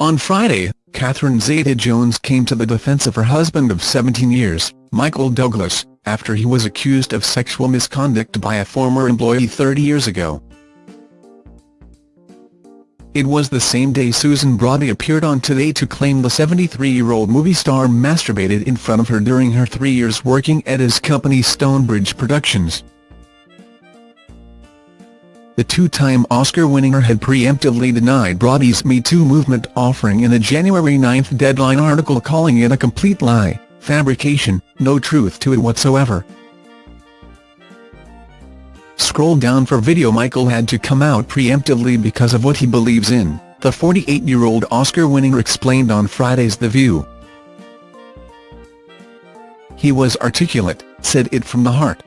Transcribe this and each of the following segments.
On Friday, Catherine Zeta-Jones came to the defense of her husband of 17 years, Michael Douglas, after he was accused of sexual misconduct by a former employee 30 years ago. It was the same day Susan Braudy appeared on Today to claim the 73-year-old movie star masturbated in front of her during her three years working at his company Stonebridge Productions. The two-time Oscar winner had preemptively denied Braudy's Me Too movement offering in a January 9 Deadline article calling it a complete lie, fabrication, no truth to it whatsoever. Scroll down for video Michael had to come out preemptively because of what he believes in, the 48-year-old Oscar winner explained on Friday's The View. He was articulate, said it from the heart.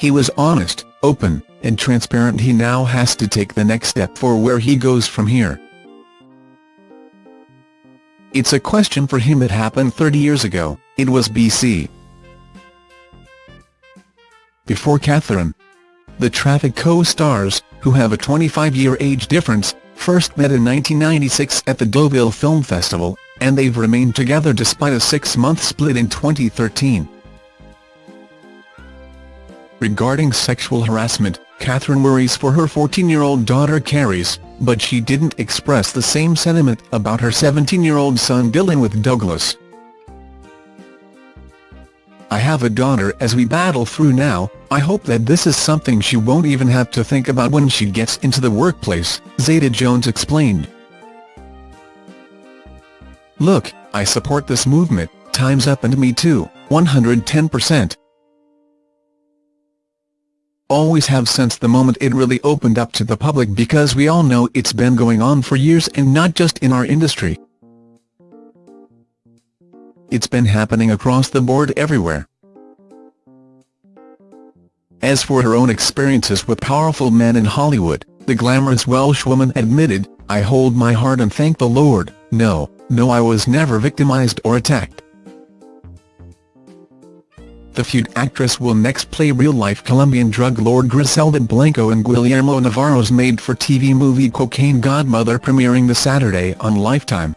He was honest, open, and transparent he now has to take the next step for where he goes from here. It's a question for him it happened 30 years ago, it was BC before Catherine. The Traffic co-stars, who have a 25-year age difference, first met in 1996 at the Deauville Film Festival, and they've remained together despite a six-month split in 2013. Regarding sexual harassment, Catherine worries for her 14-year-old daughter Carys, but she didn't express the same sentiment about her 17-year-old son Dylan with Douglas. I have a daughter as we battle through now, I hope that this is something she won't even have to think about when she gets into the workplace, Zeta-Jones explained. Look, I support this movement, Time's Up and Me Too, 110%. Always have since the moment it really opened up to the public because we all know it's been going on for years and not just in our industry. It's been happening across the board everywhere. As for her own experiences with powerful men in Hollywood, the glamorous Welsh woman admitted, I hold my heart and thank the Lord, no, no I was never victimized or attacked. The feud actress will next play real-life Colombian drug lord Griselda Blanco in Guillermo Navarro's made-for-TV movie Cocaine Godmother premiering this Saturday on Lifetime.